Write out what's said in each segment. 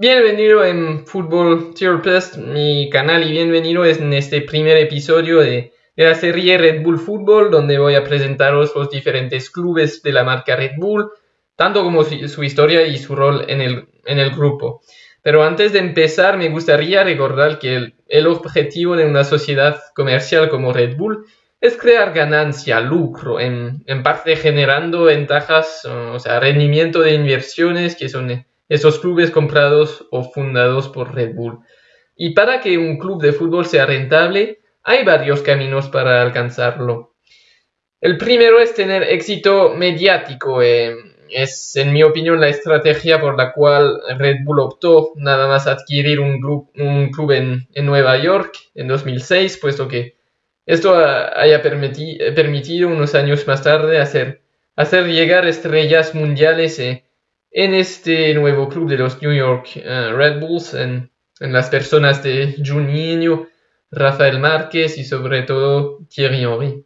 Bienvenido en Fútbol Therapist, mi canal, y bienvenido en este primer episodio de, la serie Red Bull Fútbol, donde voy a presentaros los diferentes clubes de la marca Red Bull, tanto como su, historia y su rol en el, en el, grupo. Pero antes de empezar, me gustaría recordar que el, objetivo de una sociedad comercial como Red Bull es crear ganancia, lucro, en, en parte generando ventajas, o sea, rendimiento de inversiones que son esos clubes comprados o fundados por Red Bull. Y para que un club de fútbol sea rentable, hay varios caminos para alcanzarlo. El primero es tener éxito mediático. Eh, es, en mi opinión, la estrategia por la cual Red Bull optó nada más adquirir un club, un club en, Nueva York en 2006, puesto que esto haya permitido unos años más tarde hacer, llegar estrellas mundiales eh, en este nuevo club de los New York eh, Red Bulls, en, las personas de Juninho, Rafael Márquez y sobre todo Thierry Henry.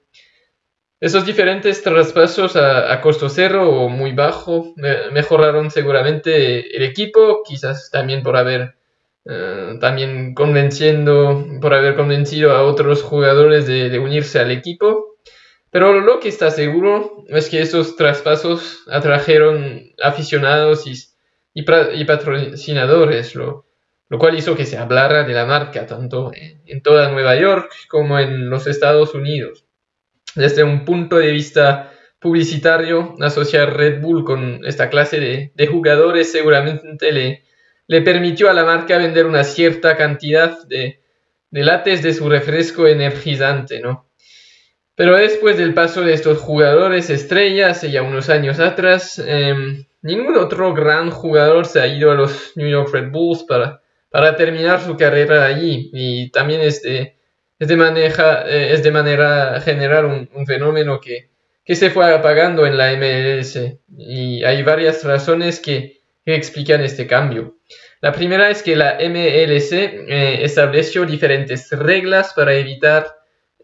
Esos diferentes traspasos a, costo cero o muy bajo mejoraron seguramente el equipo, quizás también por haber eh, también convenciendo, por haber convencido a otros jugadores de unirse al equipo pero lo que está seguro es que esos traspasos atrajeron aficionados y, patrocinadores, lo, cual hizo que se hablara de la marca tanto en, toda Nueva York como en los Estados Unidos. Desde un punto de vista publicitario, asociar Red Bull con esta clase de, jugadores seguramente le, permitió a la marca vender una cierta cantidad de, de lates de su refresco energizante, ¿no? Pero después del paso de estos jugadores estrellas, ya unos años atrás, em, ningún otro gran jugador se ha ido a los New York Red Bulls para, para terminar su carrera allí. Y también es de, es de, maneja, eh, es de manera general un, fenómeno que, que, se fue apagando en la MLS. Y hay varias razones que, que explican este cambio. La primera es que la MLS eh, estableció diferentes reglas para evitar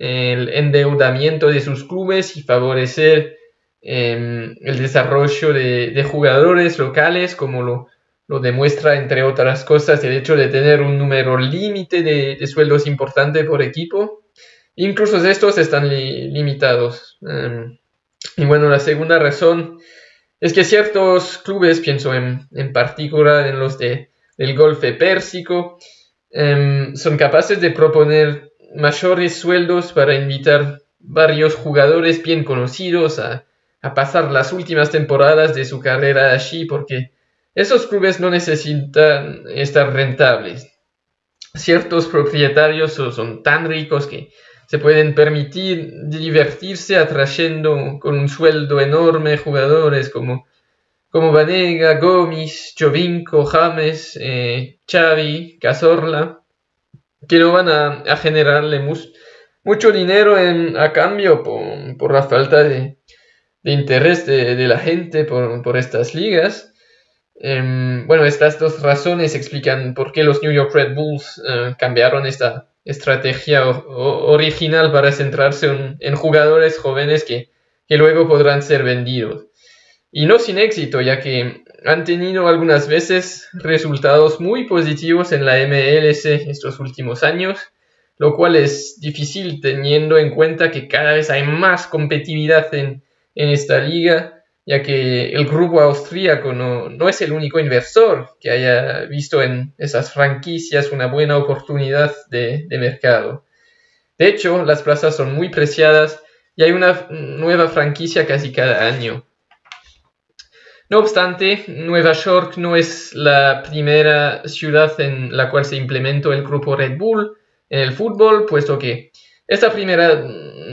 el endeudamiento de sus clubes y favorecer em, el desarrollo de, jugadores locales, como lo, lo, demuestra, entre otras cosas, el hecho de tener un número límite de, sueldos importante por equipo. Incluso estos están limitados. Em, y bueno, la segunda razón es que ciertos clubes, pienso en, en particular en los de, del Golfe Pérsico, em, son capaces de proponer mayores sueldos para invitar varios jugadores bien conocidos a, pasar las últimas temporadas de su carrera allí porque esos clubes no necesitan estar rentables. Ciertos propietarios son tan ricos que se pueden permitir divertirse atrayendo con un sueldo enorme jugadores como, como Vanega, Gomis, Jovinko, James, eh, Xavi, Cazorla que no van a, generarle mucho dinero a cambio por, la falta de, interés de, la gente por, estas ligas. Em, bueno, estas dos razones explican por qué los New York Red Bulls eh, cambiaron esta estrategia original para centrarse en, jugadores jóvenes que, que luego podrán ser vendidos. Y no sin éxito, ya que han tenido algunas veces resultados muy positivos en la MLS estos últimos años, lo cual es difícil teniendo en cuenta que cada vez hay más competitividad en, esta liga, ya que el grupo austríaco no, es el único inversor que haya visto en esas franquicias una buena oportunidad de, de mercado. De hecho, las plazas son muy preciadas y hay una nueva franquicia casi cada año. No obstante, Nueva York no es la primera ciudad en la cual se implementó el grupo Red Bull en el fútbol, puesto que esta primera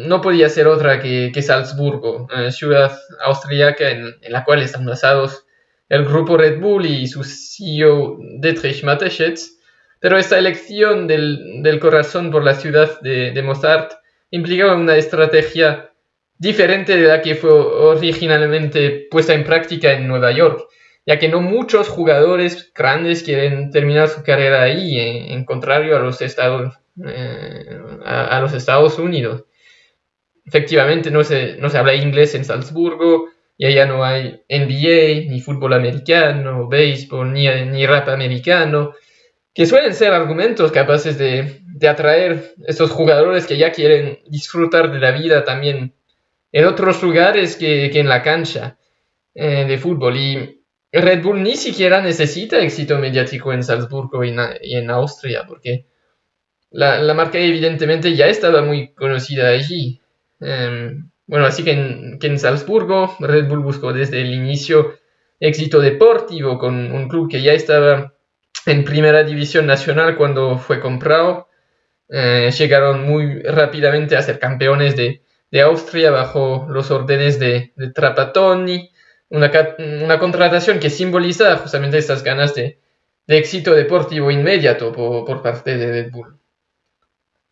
no podía ser otra que, Salzburgo, ciudad austríaca en, la cual están basados el grupo Red Bull y su CEO Dietrich Mateschitz. Pero esta elección del, corazón por la ciudad de, de Mozart implicaba una estrategia diferente de la que fue originalmente puesta en práctica en Nueva York, ya que no muchos jugadores grandes quieren terminar su carrera ahí, en, contrario a los, Estados, eh, a, los Estados Unidos. Efectivamente, no se, no se habla inglés en Salzburgo, y allá no hay NBA, ni fútbol americano, béisbol, ni, ni rap americano, que suelen ser argumentos capaces de, de atraer estos jugadores que ya quieren disfrutar de la vida también en otros lugares que, que en la cancha eh, de fútbol. Y Red Bull ni siquiera necesita éxito mediático en Salzburgo y, en Austria, porque la, la, marca evidentemente ya estaba muy conocida allí. Em, bueno, así que en, en Salzburgo Red Bull buscó desde el inicio éxito deportivo con un club que ya estaba en primera división nacional cuando fue comprado. Eh, llegaron muy rápidamente a ser campeones de, de Austria bajo los órdenes de, de Trapattoni una, contratación que simboliza justamente estas ganas de, éxito deportivo inmediato por, parte de Red.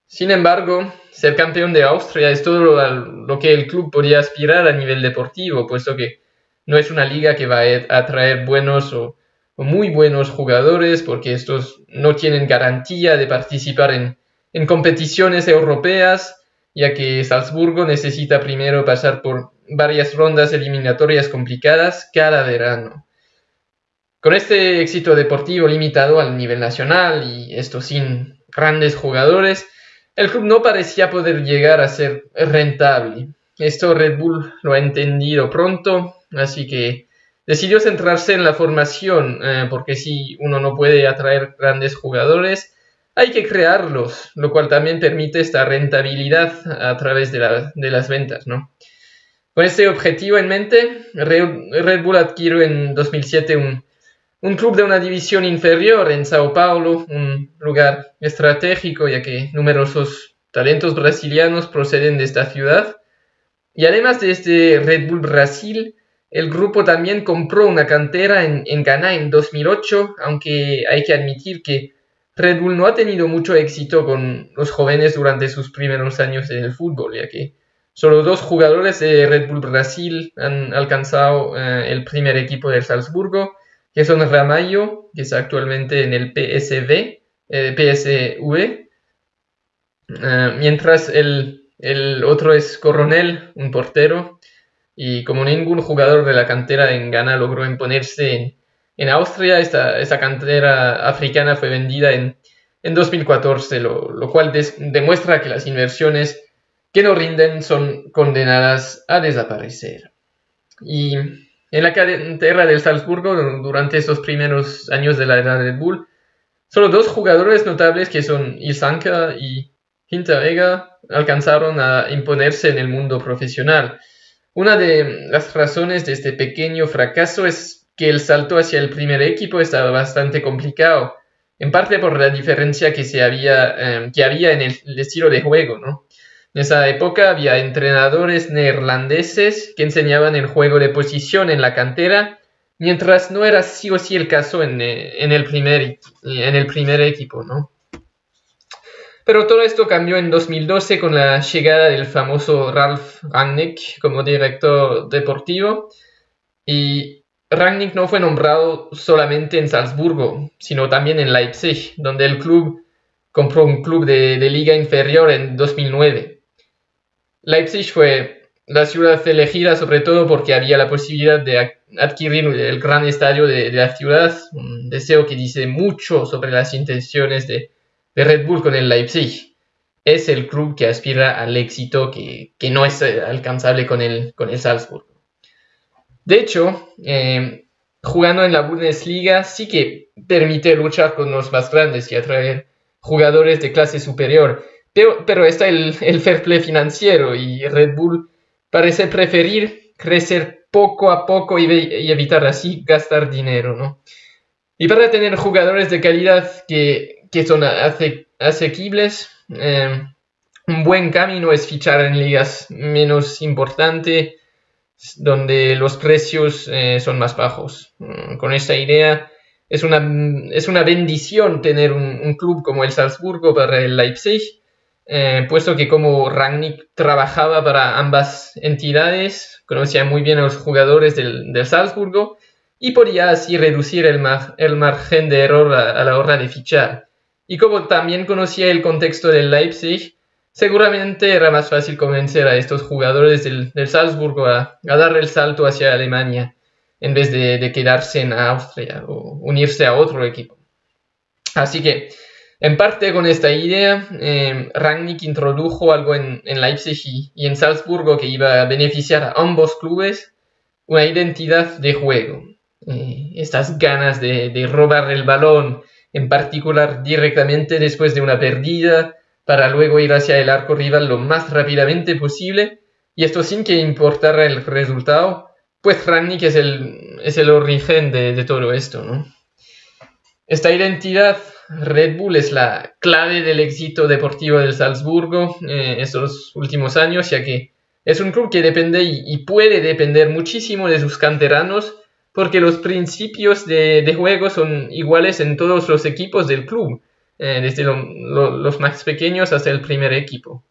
Sin embargo, ser campeón de Austria es todo lo, que el club podía aspirar a nivel deportivo, puesto que no es una liga que va a atraer buenos o, muy buenos jugadores, porque estos no tienen garantía de participar en, en competiciones europeas, ya que Salzburgo necesita primero pasar por varias rondas eliminatorias complicadas cada verano. Con este éxito deportivo limitado al nivel nacional y esto sin grandes jugadores, el club no parecía poder llegar a ser rentable. Esto Red Bull lo ha entendido pronto, así que decidió centrarse en la formación, eh, porque si uno no puede atraer grandes jugadores, hay que crearlos, lo cual también permite esta rentabilidad a través de, las ventas, ¿no? Con este objetivo en mente, Red Bull adquirió en 2007 un, club de una división inferior en Sao Paulo, un lugar estratégico ya que numerosos talentos brasilianos proceden de esta ciudad. Y además de este Red Bull Brasil, el grupo también compró una cantera en, en Ghana en 2008, aunque hay que admitir que Red Bull no ha tenido mucho éxito con los jóvenes durante sus primeros años en el fútbol, ya que Solo dos jugadores de Red Bull Brasil han alcanzado eh, el primer equipo del Salzburgo, que son Ramallo, que está actualmente en el PSV, eh, PSV, eh, mientras el, otro es Coronel, un portero, y como ningún jugador de la cantera en Ghana logró imponerse en, Austria, esta, cantera africana fue vendida en, en 2014, lo, cual demuestra que las inversiones que no rinden son condenadas a desaparecer. Y en la cantera del Salzburgo, durante estos primeros años de la edad de Bull, solo dos jugadores notables que son Ilsanka y Hinteregger alcanzaron a imponerse en el mundo profesional. Una de las razones de este pequeño fracaso es que el salto hacia el primer equipo estaba bastante complicado, en parte por la diferencia que, se había, eh, que había en el estilo de juego, ¿no? En esa época había entrenadores neerlandeses que enseñaban el juego de posición en la cantera, mientras no era sí o sí el caso en, eh, el, primer, en el primer equipo, ¿no? Pero todo esto cambió en 2012 con la llegada del famoso Ralf Rangnick como director deportivo. Y Rangnick no fue nombrado solamente en Salzburgo, sino también en Leipzig, donde el club compró un club de, liga inferior en 2009. Leipzig fue la ciudad elegida sobre todo porque había la posibilidad de adquirir el gran estadio de, la ciudad, un deseo que dice mucho sobre las intenciones de, Red Bull con el Leipzig. Es el club que aspira al éxito que, no es eh, alcanzable con el, con el Salzburg. De hecho, eh, jugando en la Bundesliga sí que permite luchar con los más grandes y atraer jugadores de clase superior pero, está el, fair play financiero y Red Bull parece preferir crecer poco a poco y, evitar así gastar dinero, ¿no? Y para tener jugadores de calidad que, son asequibles, eh, un buen camino es fichar en ligas menos importantes, donde los precios eh, son más bajos. Mm, con esta idea, es una, es una bendición tener un, club como el Salzburgo para el Leipzig, eh, puesto que como Rangnick trabajaba para ambas entidades, conocía muy bien a los jugadores del, Salzburgo y podía así reducir el, el margen de error a, la hora de fichar. Y como también conocía el contexto del Leipzig, seguramente era más fácil convencer a estos jugadores del, Salzburgo a, dar el salto hacia Alemania en vez de, quedarse en Austria o unirse a otro equipo. Así que, en parte con esta idea, eh, Rangnick introdujo algo en, Leipzig y, en Salzburgo que iba a beneficiar a ambos clubes, una identidad de juego. Eh, estas ganas de robar el balón, en particular directamente después de una pérdida, para luego ir hacia el arco rival lo más rápidamente posible, y esto sin que importara el resultado, pues Rangnick es el, es el origen de, todo esto. ¿no? Esta identidad Red Bull es la clave del éxito deportivo del Salzburgo eh, estos últimos años, ya que es un club que depende y, puede depender muchísimo de sus canteranos, porque los principios de, de juego son iguales en todos los equipos del club. Desde los más pequeños hasta el primer equipo.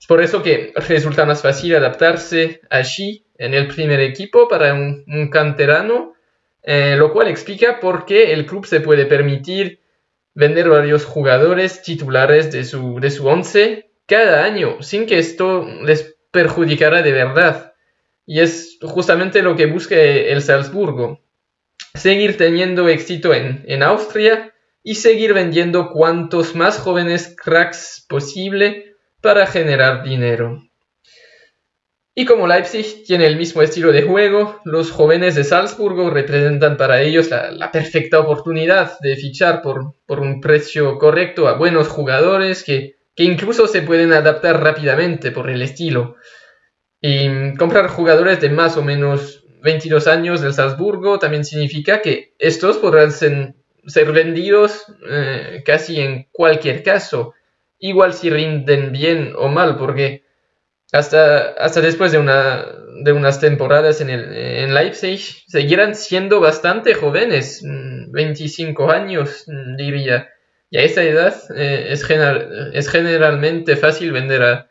Es por eso que resulta más fácil adaptarse allí en el primer equipo para un, canterano, eh, lo cual explica por qué el club se puede permitir vender varios jugadores titulares de su, de su once cada año, sin que esto les perjudicara de verdad. Y es justamente lo que busca el Salzburgo. Seguir teniendo éxito en, en Austria y seguir vendiendo cuantos más jóvenes cracks posible para generar dinero. Y como Leipzig tiene el mismo estilo de juego, los jóvenes de Salzburgo representan para ellos la, perfecta oportunidad de fichar por, un precio correcto a buenos jugadores que, que, incluso se pueden adaptar rápidamente por el estilo. Y comprar jugadores de más o menos 22 años del Salzburgo también significa que estos podrán ser, ser vendidos eh, casi en cualquier caso, igual si rinden bien o mal, porque hasta, hasta después de, una, de unas temporadas en, el, en Leipzig seguirán siendo bastante jóvenes, 25 mm, años mm, diría. Y a esa edad eh, es, es generalmente fácil vender a,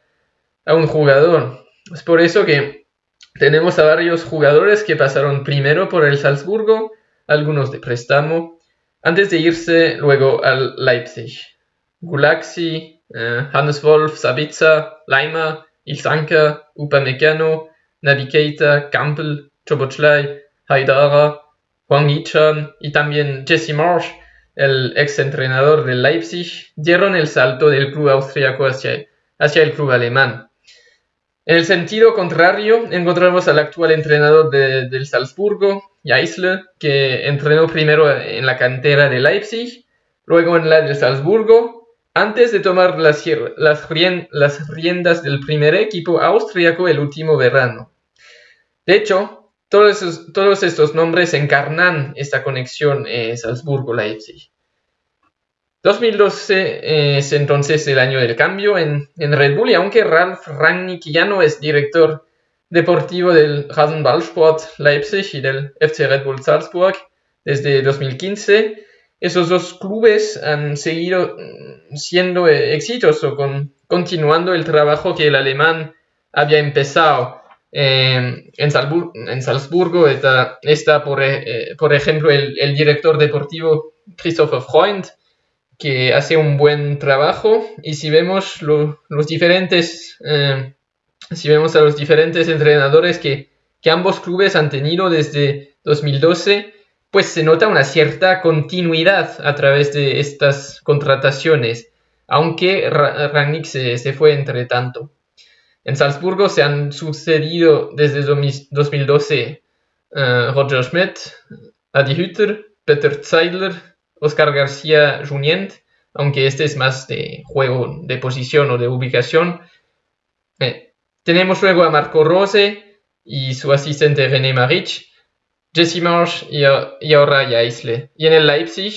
a un jugador. Es por eso que tenemos a varios jugadores que pasaron primero por el Salzburgo, algunos de préstamo, antes de irse luego al Leipzig. Gulaxi, eh, Hannes Wolf, Sabitzer, Leimer, Ilsanka, Upamecano, Navigator, Campbell, Chobochlai, Haidara, Juan Yichan y también Jesse Marsh, el ex entrenador del Leipzig, dieron el salto del club austriaco hacia, hacia el club alemán. En el sentido contrario, encontramos al actual entrenador del Salzburgo, Que entrenó primero en la cantera de Leipzig, luego en la del Salzburgo, antes de tomar las, riendas del primer equipo austriaco el último verano. De hecho, todos, estos nombres encarnan esta conexión eh, Salzburgo-Leipzig. 2012 es entonces el año del cambio en, Red Bull y aunque Ralf Rangnick ya no es director deportivo del Rasenballsport Leipzig y del FC Red Bull Salzburg desde 2015, esos dos clubes han seguido mm, siendo exitosos, con, continuando el trabajo que el alemán había empezado. en, Salzburgo está, por, eh, por, ejemplo el, director deportivo Christopher Freund, que hace un buen trabajo y si vemos los diferentes eh, si vemos a los diferentes entrenadores que, ambos clubes han tenido desde 2012 pues se nota una cierta continuidad a través de estas contrataciones aunque Rangnick se, fue entre tanto en Salzburgo se han sucedido desde 2012 eh, Roger Schmidt, Adi Hütter, Peter Zeidler, Oscar García Junient, aunque este es más de juego de posición o de ubicación. Eh, tenemos luego a Marco Rose y su asistente René Marich, Jesse Marsh y, ahora Jaisle. Y en el Leipzig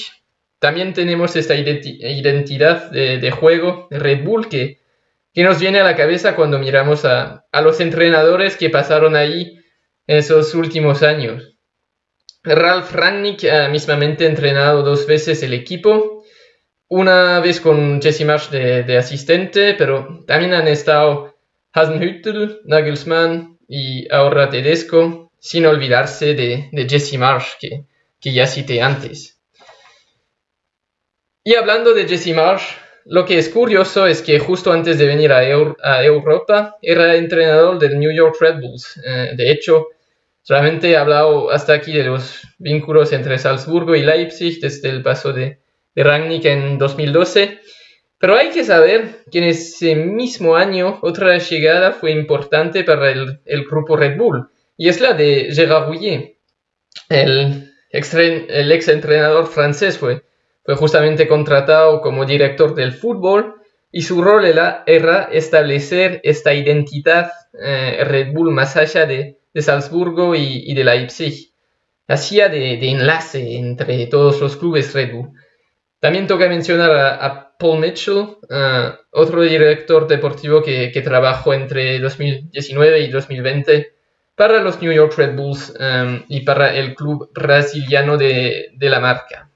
también tenemos esta identidad de, juego de Red Bull que, nos viene a la cabeza cuando miramos a, los entrenadores que pasaron ahí esos últimos años. Ralf Rangnick ha mismamente entrenado dos veces el equipo, una vez con Jesse Marsh de, asistente, pero también han estado Hasenhüttl, Nagelsmann y ahora Tedesco, sin olvidarse de, Jesse Marsh, que, ya cité antes. Y hablando de Jesse Marsh, lo que es curioso es que justo antes de venir a, Europa era entrenador del New York Red Bulls. Eh, de hecho, solamente he hablado hasta aquí de los vínculos entre Salzburgo y Leipzig desde el paso de, de en 2012. Pero hay que saber que en ese mismo año otra llegada fue importante para el, grupo Red Bull y es la de Gérard Rouillet. El, el ex entrenador francés fue, fue justamente contratado como director del fútbol y su rol era, establecer esta identidad eh, Red Bull más allá de, Salzburgo y, de Leipzig. Hacía de, enlace entre todos los clubes Red Bull. También toca mencionar a Paul Mitchell, eh, otro director deportivo que, trabajó entre 2019 y 2020 para los New York Red Bulls eh, y para el club brasiliano de, la marca.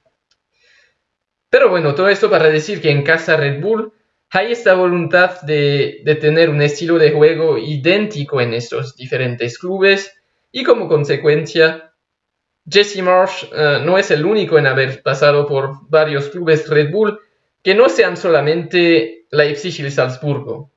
Pero bueno, todo esto para decir que en casa Red Bull hay esta voluntad de, tener un estilo de juego idéntico en estos diferentes clubes y como consecuencia Jesse Marsh eh, no es el único en haber pasado por varios clubes Red Bull que no sean solamente Leipzig y Salzburgo.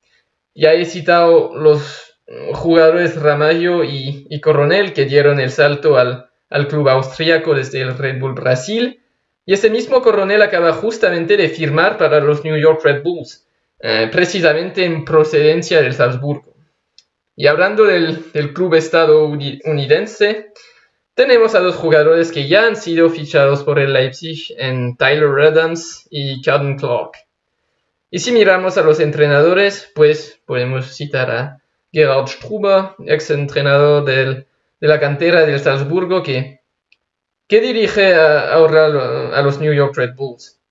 Ya he citado los jugadores Ramallo y, Coronel que dieron el salto al, club austríaco desde el Red Bull Brasil. Y ese mismo Coronel acaba justamente de firmar para los New York Red Bulls, eh, precisamente en procedencia del Salzburgo. Y hablando del, del club estadounidense, tenemos a dos jugadores que ya han sido fichados por el Leipzig en Tyler Adams y Calvin Clark. Y si miramos a los entrenadores, pues podemos citar a Gerald Struber, ex entrenador de la cantera del Salzburgo, que, dirige ahora a, los New York Red Bulls.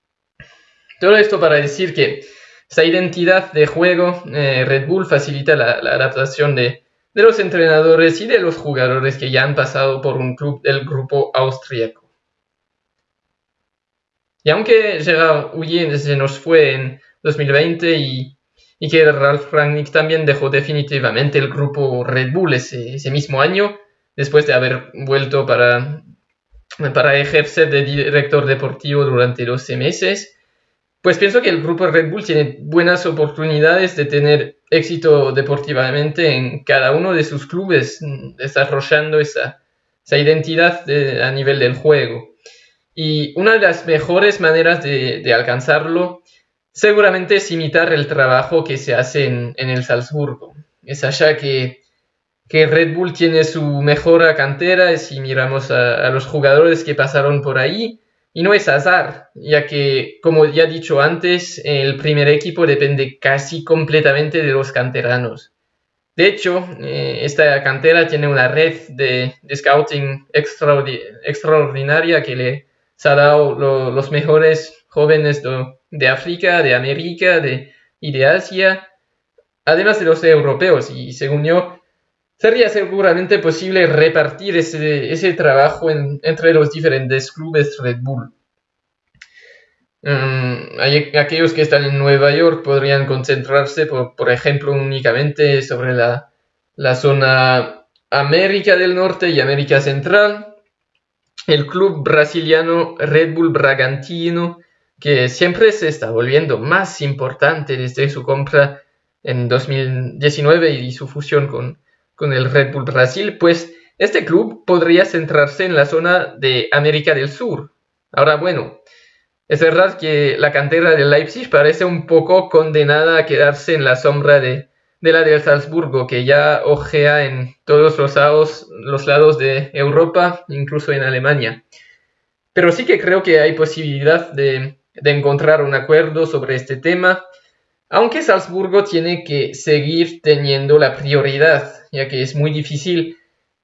Todo esto para decir que esa identidad de juego, eh, Red Bull facilita la adaptación de, de los entrenadores y de los jugadores que ya han pasado por un club del grupo austríaco. Y aunque Gerard Huyen se nos fue en 2020 y, que Ralf Rangnick también dejó definitivamente el grupo Red Bull ese, mismo año, después de haber vuelto para, para ejercer de director deportivo durante 12 meses, pues pienso que el grupo Red Bull tiene buenas oportunidades de tener éxito deportivamente en cada uno de sus clubes, mm, desarrollando esa, identidad a nivel del juego. Y una de las mejores maneras de, alcanzarlo seguramente es imitar el trabajo que se hace en, el Salzburgo. Es allá que, que, Red Bull tiene su mejor cantera, si miramos a los jugadores que pasaron por ahí, y no es azar, ya que, como ya he dicho antes, el primer equipo depende casi completamente de los canteranos. De hecho, eh, esta cantera tiene una red de, scouting extraordinaria que le ha dado los mejores jóvenes de, África, de América y de Asia, además de los europeos. Y según yo, sería seguramente posible repartir ese, trabajo entre los diferentes clubes Red Bull. Mm, aquellos que están en Nueva York podrían concentrarse, por, ejemplo, únicamente sobre la, zona América del Norte y América Central. El club brasiliano Red Bull Bragantino, que siempre se está volviendo más importante desde su compra en 2019 y su fusión con, con el Red Bull Brasil, pues este club podría centrarse en la zona de América del Sur. Ahora, bueno, es verdad que la cantera del Leipzig parece un poco condenada a quedarse en la sombra de, la del Salzburgo, que ya ojea en todos los lados, los lados de Europa, incluso en Alemania. Pero sí que creo que hay posibilidad de, de encontrar un acuerdo sobre este tema aunque Salzburgo tiene que seguir teniendo la prioridad, ya que es muy difícil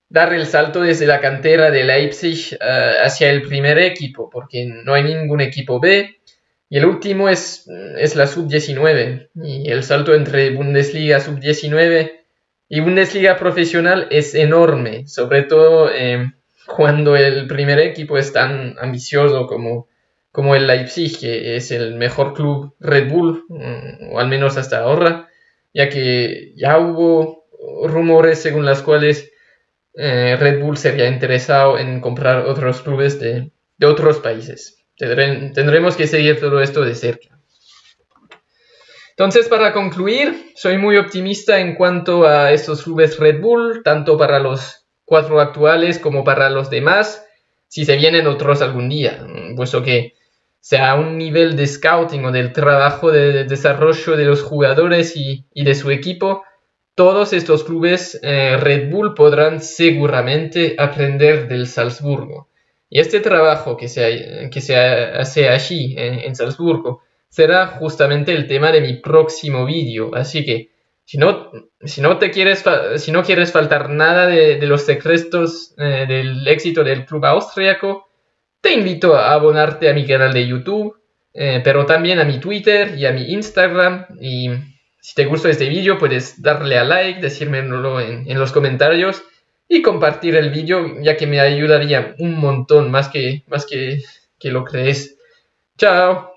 dar el salto desde la cantera de Leipzig eh, hacia el primer equipo, porque no hay ningún equipo B, y el último es, es la sub-19, y el salto entre Bundesliga sub-19 y Bundesliga profesional es enorme, sobre todo eh, cuando el primer equipo es tan ambicioso como como el Leipzig, que es el mejor club Red Bull, mm, o al menos hasta ahora, ya que ya hubo rumores según las cuales eh, Red Bull sería interesado en comprar otros clubes de, otros países. tendremos que seguir todo esto de cerca. Entonces, para concluir, soy muy optimista en cuanto a estos clubes Red Bull, tanto para los cuatro actuales como para los demás, si se vienen otros algún día, puesto que sea un nivel de scouting o del trabajo de desarrollo de los jugadores y, de su equipo, todos estos clubes eh, Red Bull podrán seguramente aprender del Salzburgo. Y este trabajo que se, que se hace allí, en Salzburgo, será justamente el tema de mi próximo vídeo. Así que si no, si no, te quieres, si no quieres faltar nada de, los secretos eh, del éxito del club austriaco, te invito a abonarte a mi canal de YouTube, eh, pero también a mi Twitter y a mi Instagram. Y si te gustó este vídeo, puedes darle a like, decírmelo en, en los comentarios y compartir el vídeo, ya que me ayudaría un montón más que, más que, que lo crees. Chao.